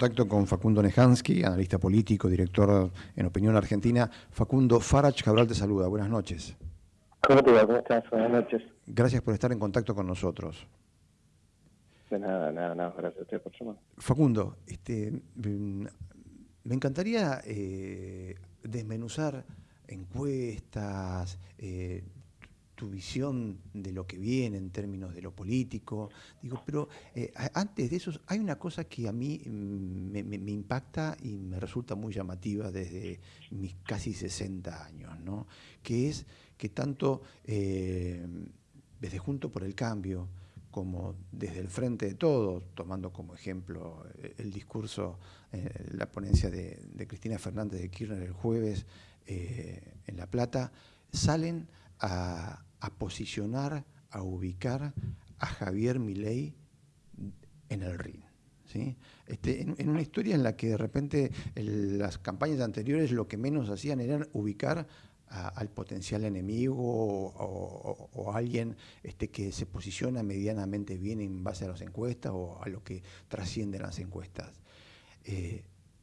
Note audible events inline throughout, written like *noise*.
Contacto con Facundo Nejansky, analista político, director en Opinión Argentina. Facundo, Farach Cabral te saluda. Buenas noches. ¿Cómo te va? ¿Cómo estás? Buenas noches. Gracias por estar en contacto con nosotros. De nada, nada, nada. Gracias a usted por llamar. Facundo, este, mm, me encantaría eh, desmenuzar encuestas, eh, tu visión de lo que viene en términos de lo político. Digo, pero eh, antes de eso, hay una cosa que a mí mm, me, impacta y me resulta muy llamativa desde mis casi 60 años, ¿no? que es que tanto eh, desde Junto por el Cambio, como desde el frente de todos, tomando como ejemplo eh, el discurso, la ponencia de, Cristina Fernández de Kirchner el jueves en La Plata, salen a, a posicionar, a ubicar a Javier Milei en el ring. ¿sí? Este, en, una historia en la que de repente las campañas anteriores lo que menos hacían era ubicar al potencial enemigo o, a alguien este, que se posiciona medianamente bien en base a las encuestas o a lo que trascienden las encuestas. Eh,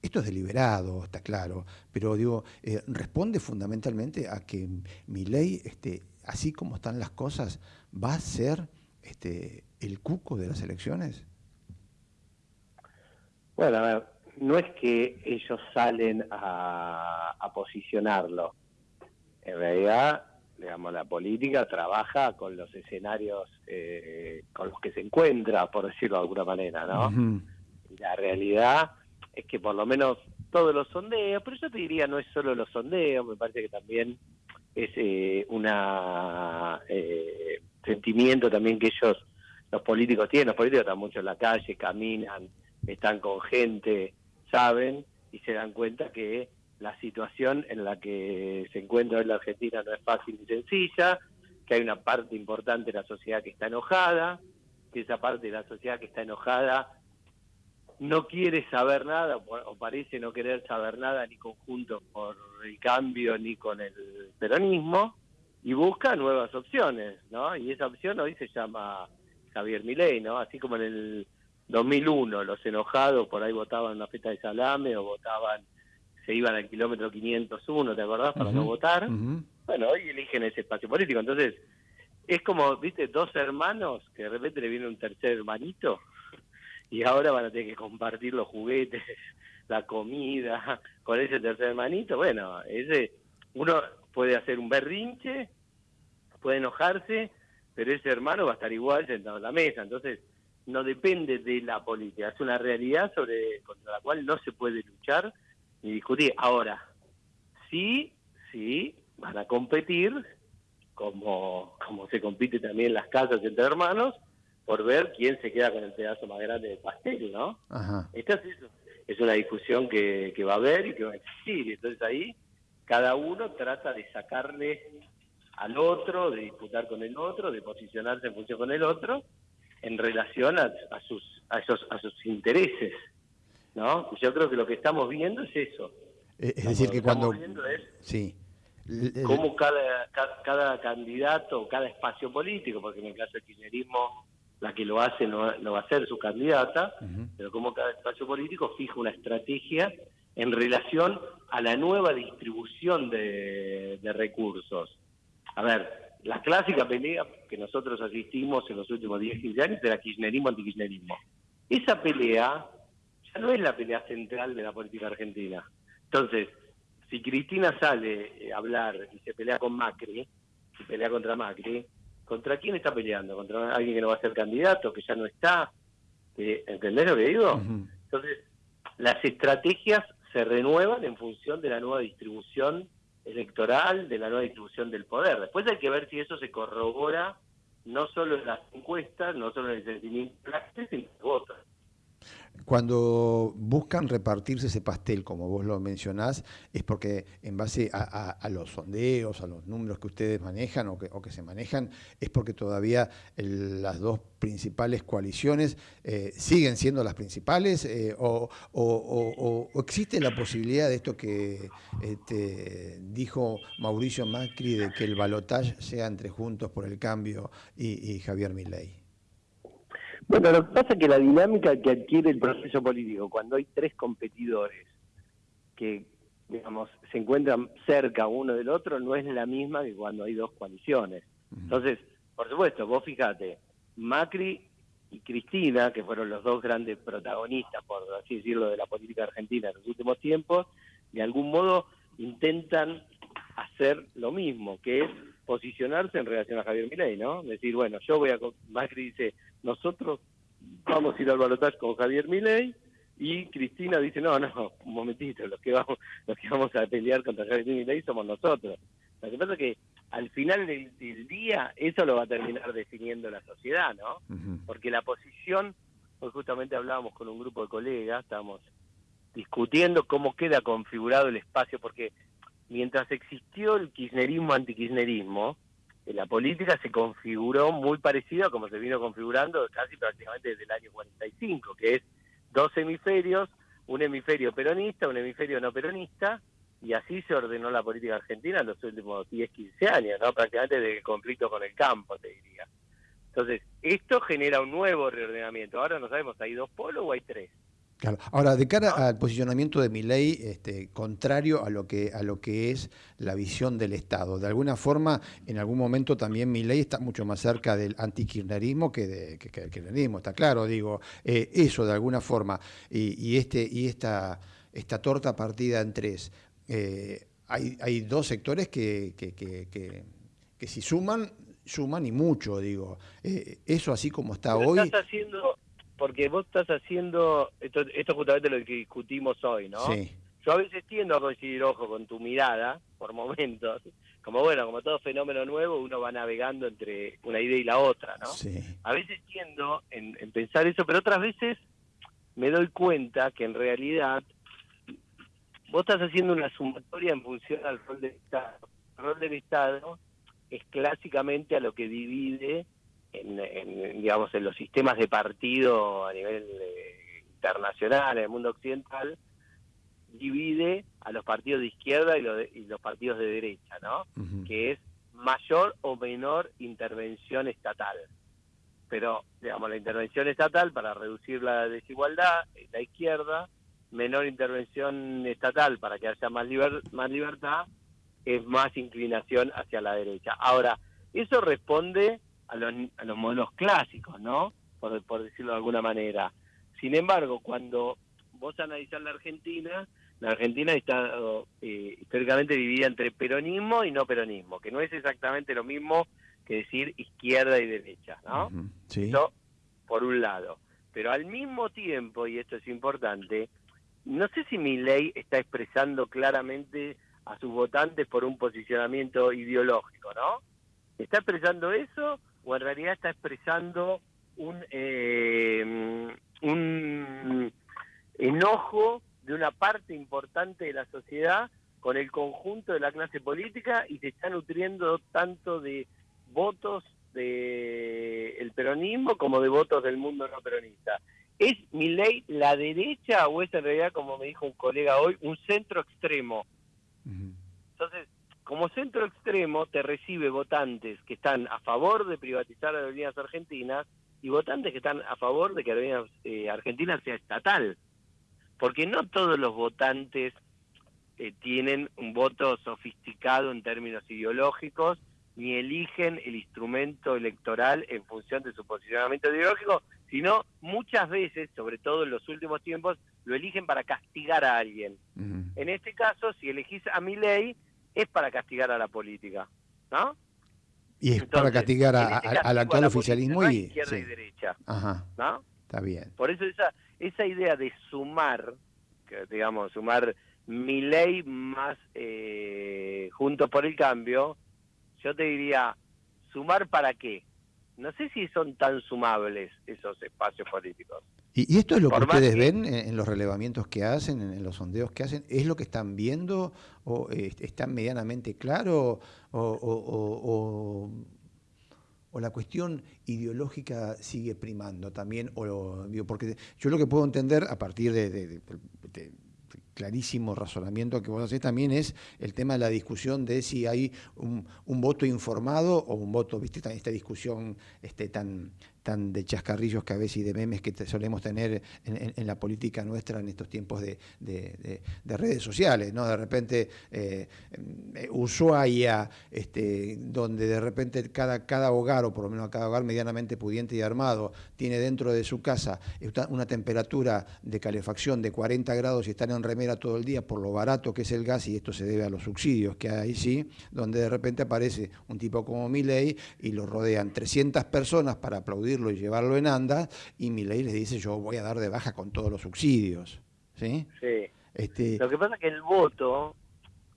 esto es deliberado, está claro, pero digo, eh, responde fundamentalmente a que mi ley este, así como están las cosas, va a ser este, el cuco de las elecciones? Bueno, a ver, no es que ellos salen a, posicionarlo. En realidad, digamos, la política trabaja con los escenarios eh, con los que se encuentra, por decirlo de alguna manera, ¿no? La realidad es que por lo menos todos los sondeos, pero yo te diría no es solo los sondeos, me parece que también es eh, una eh, sentimiento también que ellos, los políticos tienen, los políticos están mucho en la calle, caminan, están con gente, saben y se dan cuenta que la situación en la que se encuentra hoy la Argentina no es fácil ni sencilla, que hay una parte importante de la sociedad que está enojada, que esa parte de la sociedad que está enojada no quiere saber nada o parece no querer saber nada ni conjunto por el cambio ni con el peronismo y busca nuevas opciones, ¿no? Y esa opción hoy se llama Javier Milei, ¿no? Así como en el 2001 los enojados por ahí votaban una fiesta de salame o votaban, se iban al kilómetro 501, ¿te acordás? Para no votar. Bueno, hoy eligen ese espacio político. Entonces, es como, viste, dos hermanos que de repente le viene un tercer hermanito *laughs* y ahora van a tener que compartir los juguetes, *laughs* la comida *laughs* con ese tercer hermanito. Bueno, ese uno puede hacer un berrinche, puede enojarse, pero ese hermano va a estar igual sentado en la mesa. Entonces, no depende de la política, es una realidad sobre contra la cual no se puede luchar ni discutir. Ahora, sí, sí, van a competir, como, como se compite también las casas entre hermanos, por ver quién se queda con el pedazo más grande del pastel, ¿no? Esta es, una discusión que, va a haber y que va a existir. Entonces ahí cada uno trata de sacarle al otro, de disputar con el otro, de posicionarse en función con el otro, en relación a, sus a esos a sus intereses, ¿no? Yo creo que lo que estamos viendo es eso. Eh, es decir, que cuando... sí. Cómo cada, cada, cada candidato, cada espacio político, porque en el caso del kirchnerismo la que lo hace no, va a ser su candidata, pero como cada espacio político fija una estrategia en relación a la nueva distribución de, recursos. A ver, la clásica pelea que nosotros asistimos en los últimos 10, 15 años era kirchnerismo-antikirchnerismo. Esa pelea ya no es la pelea central de la política argentina. Entonces, si Cristina sale a hablar y se pelea con Macri, y pelea contra Macri, ¿Contra quién está peleando? ¿Contra alguien que no va a ser candidato, que ya no está? ¿Entendés lo que digo? Entonces, las estrategias se renuevan en función de la nueva distribución electoral, de la nueva distribución del poder. Después hay que ver si eso se corrobora no solo en las encuestas, no solo en el sentimiento de sino en votos. Cuando buscan repartirse ese pastel, como vos lo mencionás, es porque en base a, los sondeos, a los números que ustedes manejan o que, se manejan, es porque todavía las dos principales coaliciones eh, siguen siendo las principales eh, o, existe la posibilidad de esto que este, dijo Mauricio Macri de que el balotaje sea entre Juntos por el Cambio y, y Javier Milei. Bueno, lo que pasa es que la dinámica que adquiere el proceso político cuando hay tres competidores que, digamos, se encuentran cerca uno del otro no es la misma que cuando hay dos coaliciones. Entonces, por supuesto, vos fíjate, Macri y Cristina, que fueron los dos grandes protagonistas, por así decirlo, de la política argentina en los últimos tiempos, de algún modo intentan hacer lo mismo, que es posicionarse en relación a Javier Milei, ¿no? Decir, bueno, yo voy a... Macri dice, nosotros vamos a ir al balotaje con Javier Milei, y Cristina dice, no, no, un momentito, los que vamos, los que vamos a pelear contra Javier Milei somos nosotros. Lo que pasa es que al final del, día eso lo va a terminar definiendo la sociedad, ¿no? Porque la posición, hoy justamente hablábamos con un grupo de colegas, estábamos discutiendo cómo queda configurado el espacio, porque mientras existió el kirchnerismo antikirchnerismo, la política se configuró muy parecido a como se vino configurando casi prácticamente desde el año 45, que es dos hemisferios, un hemisferio peronista, un hemisferio no peronista, y así se ordenó la política argentina en los últimos 10, 15 años, ¿no? prácticamente de conflicto con el campo, te diría. Entonces, esto genera un nuevo reordenamiento. Ahora no sabemos, ¿hay dos polos o hay tres? Claro. Ahora, de cara al posicionamiento de mi ley, este, contrario a lo que a lo que es la visión del Estado, de alguna forma, en algún momento también mi ley está mucho más cerca del antikirchnerismo que, de, que, del kirchnerismo, está claro, digo, eh, eso de alguna forma, y, este y esta esta torta partida en tres, eh, hay, hay dos sectores que, que, que, si suman, suman y mucho, digo. Eh, eso así como está hoy... Estás haciendo porque vos estás haciendo, esto, esto justamente lo que discutimos hoy, ¿no? Sí. Yo a veces tiendo a coincidir, ojo, con tu mirada, por momentos, como bueno, como todo fenómeno nuevo, uno va navegando entre una idea y la otra, ¿no? Sí. A veces tiendo en, pensar eso, pero otras veces me doy cuenta que en realidad vos estás haciendo una sumatoria en función al rol del Estado. El rol del Estado es clásicamente a lo que divide en, digamos, en los sistemas de partido a nivel eh, internacional, en el mundo occidental, divide a los partidos de izquierda y, los partidos de derecha, ¿no? Que es mayor o menor intervención estatal. Pero, digamos, la intervención estatal para reducir la desigualdad, la izquierda, menor intervención estatal para que haya más, más libertad, es más inclinación hacia la derecha. Ahora, eso responde a los, a los modelos clásicos, ¿no? Por, por decirlo de alguna manera. Sin embargo, cuando vos analizás la Argentina, la Argentina está eh, históricamente dividida entre peronismo y no peronismo, que no es exactamente lo mismo que decir izquierda y derecha, ¿no? sí. Eso por un lado. Pero al mismo tiempo, y esto es importante, no sé si mi ley está expresando claramente a sus votantes por un posicionamiento ideológico, ¿no? ¿Está expresando eso o en realidad está expresando un, eh, un enojo de una parte importante de la sociedad con el conjunto de la clase política y se está nutriendo tanto de votos del el peronismo como de votos del mundo no peronista. ¿Es mi ley la derecha o es en realidad, como me dijo un colega hoy, un centro extremo? Entonces, como centro extremo te recibe votantes que están a favor de privatizar aerolíneas argentinas y votantes que están a favor de que aerolíneas eh, argentinas sea estatal. Porque no todos los votantes eh, tienen un voto sofisticado en términos ideológicos, ni eligen el instrumento electoral en función de su posicionamiento ideológico, sino muchas veces, sobre todo en los últimos tiempos, lo eligen para castigar a alguien. En este caso, si elegís a mi ley, es para castigar a la política, ¿no? Y es para castigar este al actual oficialismo y izquierda y derecha, Ajá. ¿no? Está bien. Por eso esa esa idea de sumar, que, digamos, sumar mi ley más eh, juntos por el cambio, yo te diría, ¿sumar para qué? No sé si son tan sumables esos espacios políticos. ¿Y, esto es lo que ustedes ven en, los relevamientos que hacen, en, los sondeos que hacen? ¿Es lo que están viendo o eh, están medianamente claro o, la cuestión ideológica sigue primando también? O, porque yo lo que puedo entender a partir de clarísimo razonamiento que vos hacés también es el tema de la discusión de si hay un, voto informado o un voto, viste, esta discusión este, tan, tan de chascarrillos que a veces y de memes que solemos tener en, la política nuestra en estos tiempos de, redes sociales, ¿no? De repente eh, Ushuaia, este, donde de repente cada, cada hogar, o por lo menos cada hogar medianamente pudiente y armado, tiene dentro de su casa una temperatura de calefacción de 40 grados y están en remera todo el día por lo barato que es el gas, y esto se debe a los subsidios que hay, sí, donde de repente aparece un tipo como Milei y lo rodean 300 personas para y llevarlo en anda, y Milei les dice yo voy a dar de baja con todos los subsidios. ¿Sí? Sí. Este... Lo que pasa es que el voto,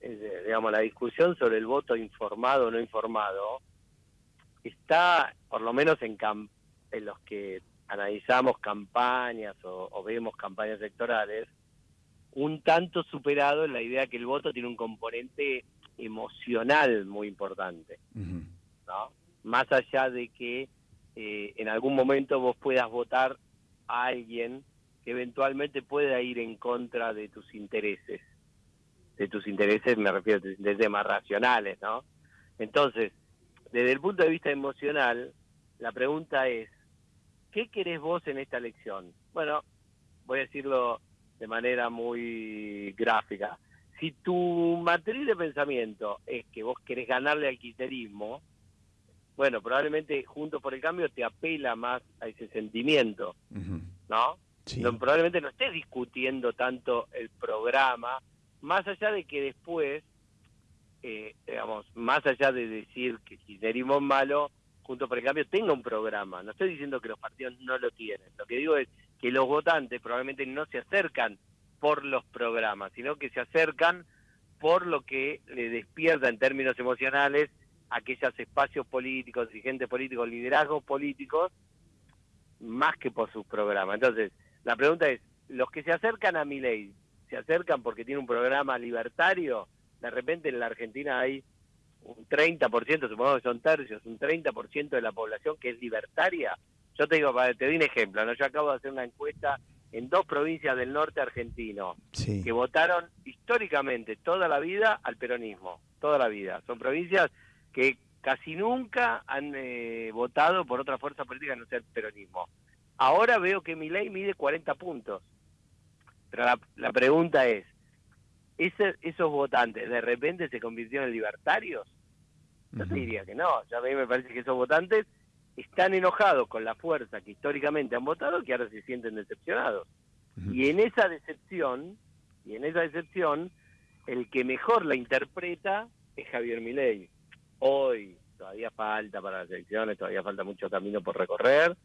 digamos, la discusión sobre el voto informado o no informado, está, por lo menos en, en los que analizamos campañas o, vemos campañas electorales, un tanto superado en la idea que el voto tiene un componente emocional muy importante, ¿no? Más allá de que eh, en algún momento vos puedas votar a alguien que eventualmente pueda ir en contra de tus intereses. De tus intereses me refiero a tus intereses más racionales, ¿no? Entonces, desde el punto de vista emocional, la pregunta es, ¿qué querés vos en esta elección? Bueno, voy a decirlo de manera muy gráfica. Si tu matriz de pensamiento es que vos querés ganarle al kirchnerismo, bueno, probablemente Juntos por el Cambio te apela más a ese sentimiento, ¿no? Probablemente no estés discutiendo tanto el programa, más allá de que después, eh, digamos, más allá de decir que kirchnerismo es malo, Junto por el Cambio tenga un programa. No estoy diciendo que los partidos no lo tienen. Lo que digo es que los votantes probablemente no se acercan por los programas, sino que se acercan por lo que le despierta en términos emocionales aquellos espacios políticos, dirigentes políticos, liderazgos políticos, más que por sus programas. Entonces, la pregunta es, los que se acercan a mi ley, ¿se acercan porque tiene un programa libertario? De repente en la Argentina hay un 30%, supongamos que son tercios, un 30% de la población que es libertaria. Yo te digo, te doy un ejemplo, ¿no? yo acabo de hacer una encuesta en dos provincias del norte argentino que votaron históricamente toda la vida al peronismo, toda la vida. Son provincias que casi nunca han eh, votado por otra fuerza política no sea el peronismo. Ahora veo que mi ley mide 40 puntos. Pero la, la pregunta es, esos votantes de repente se convirtieron en libertarios? Yo te diría que no, ya a mí me parece que esos votantes están enojados con la fuerza que históricamente han votado que ahora se sienten decepcionados. Y en esa decepción, y en esa decepción, el que mejor la interpreta es Javier Milei. Hoy todavía falta para las elecciones, todavía falta mucho camino por recorrer,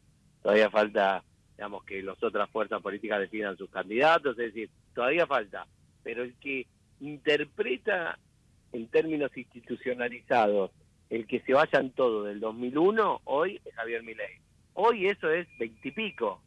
todavía falta, digamos, que las otras fuerzas políticas definan sus candidatos, es decir, todavía falta pero el que interpreta en términos institucionalizados el que se vayan todos del 2001, hoy es Javier Milei. Hoy eso es veintipico.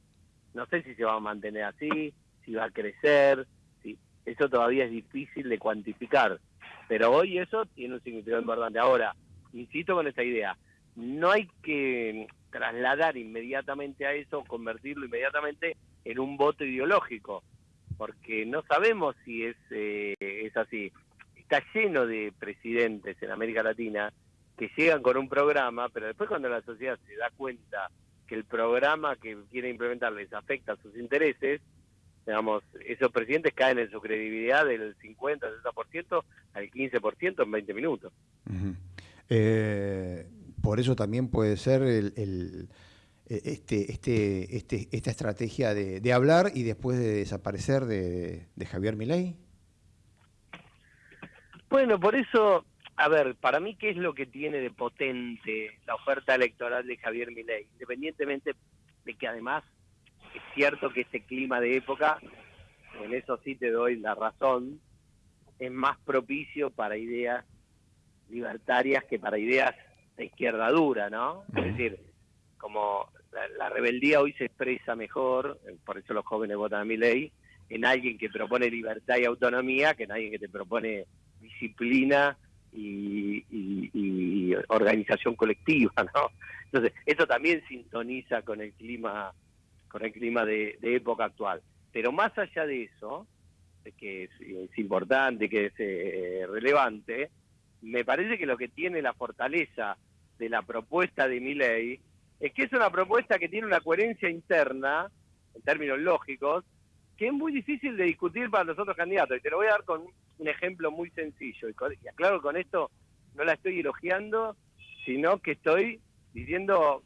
No sé si se va a mantener así, si va a crecer, si eso todavía es difícil de cuantificar. Pero hoy eso tiene un significado importante. Ahora, insisto con esta idea, no hay que trasladar inmediatamente a eso, convertirlo inmediatamente en un voto ideológico porque no sabemos si es, eh, es así. Está lleno de presidentes en América Latina que llegan con un programa, pero después cuando la sociedad se da cuenta que el programa que quiere implementar les afecta a sus intereses, digamos, esos presidentes caen en su credibilidad del 50, 60% al 15% en 20 minutos. Eh, por eso también puede ser el eh, este, este, este, esta estrategia de, hablar y después de desaparecer de, Javier Milei? Bueno, por eso, a ver, para mí, ¿qué es lo que tiene de potente la oferta electoral de Javier Milei? Independientemente de que además es cierto que este clima de época, en eso sí te doy la razón, es más propicio para ideas libertarias que para ideas de izquierda dura, ¿no? Es decir, como la, rebeldía hoy se expresa mejor, por eso los jóvenes votan a mi ley, en alguien que propone libertad y autonomía que en alguien que te propone disciplina y, organización colectiva, ¿no? Entonces, eso también sintoniza con el clima, con el clima de, época actual. Pero más allá de eso, que es, importante, que es eh, relevante, me parece que lo que tiene la fortaleza de la propuesta de mi ley es que es una propuesta que tiene una coherencia interna, en términos lógicos, que es muy difícil de discutir para los otros candidatos. Y te lo voy a dar con un ejemplo muy sencillo. Y, con, y con esto, no la estoy elogiando, sino que estoy diciendo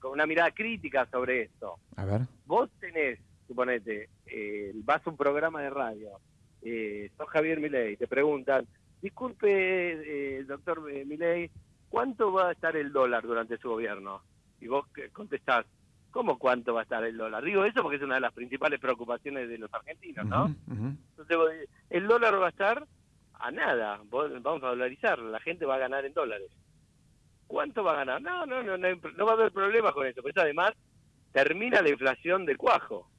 con una mirada crítica sobre esto. A ver. Vos tenés, suponete, eh, vas a un programa de radio, eh, sos Javier Milei, te preguntan, disculpe, eh, doctor Milei, ¿cuánto va a estar el dólar durante su gobierno? Y vos contestás, ¿cómo cuánto va a estar el dólar? Digo eso porque es una de las principales preocupaciones de los argentinos, ¿no? Entonces, el dólar va a estar a nada, vamos a dolarizar, la gente va a ganar en dólares. ¿Cuánto va a ganar? No, no, no, no, va a haber problemas con eso, pero además termina la inflación del cuajo.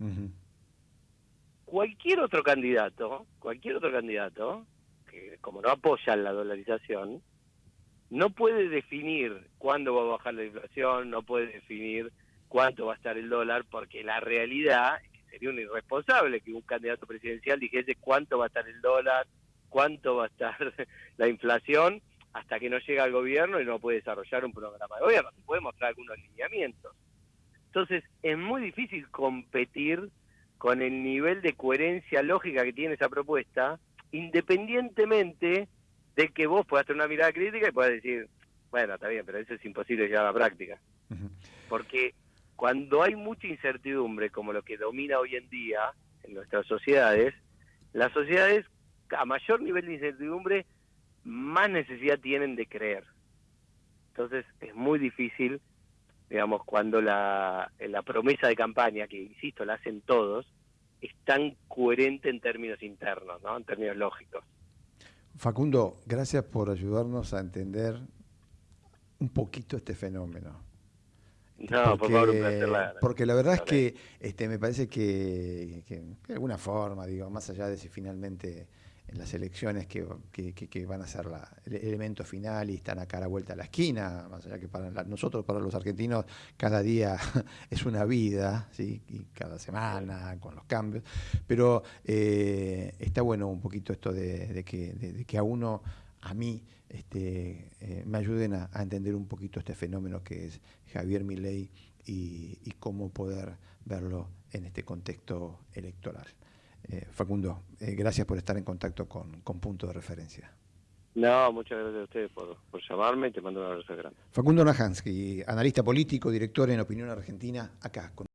Cualquier otro candidato, cualquier otro candidato, que como no apoya la dolarización, no puede definir cuándo va a bajar la inflación, no puede definir cuánto va a estar el dólar, porque la realidad es que sería un irresponsable que un candidato presidencial dijese cuánto va a estar el dólar, cuánto va a estar *laughs* la inflación, hasta que no llega al gobierno y no puede desarrollar un programa de gobierno. Se puede mostrar algunos lineamientos. Entonces, es muy difícil competir con el nivel de coherencia lógica que tiene esa propuesta, independientemente de que vos puedas tener una mirada crítica y puedas decir, bueno, está bien, pero eso es imposible llevar a la práctica. Porque cuando hay mucha incertidumbre, como lo que domina hoy en día en nuestras sociedades, las sociedades a mayor nivel de incertidumbre, más necesidad tienen de creer. Entonces es muy difícil, digamos, cuando la, la promesa de campaña, que insisto, la hacen todos, es tan coherente en términos internos, ¿no? en términos lógicos. Facundo, gracias por ayudarnos a entender un poquito este fenómeno. No, porque, por favor, Porque la verdad es que este, me parece que, que, de alguna forma, digo, más allá de si finalmente las elecciones que, que, van a ser la, el elemento final y están a la vuelta a la esquina, más allá que para nosotros, para los argentinos, cada día *laughs* es una vida, y cada semana con los cambios, pero eh, está bueno un poquito esto de, que, que a uno, a mí, este, eh, me ayuden a, entender un poquito este fenómeno que es Javier Milei y cómo poder verlo en este contexto electoral. Eh, Facundo, eh, gracias por estar en contacto con, Punto de Referencia. No, muchas gracias a ustedes por, llamarme y te mando un abrazo grande. Facundo Najansky, analista político, director en Opinión Argentina, acá. Con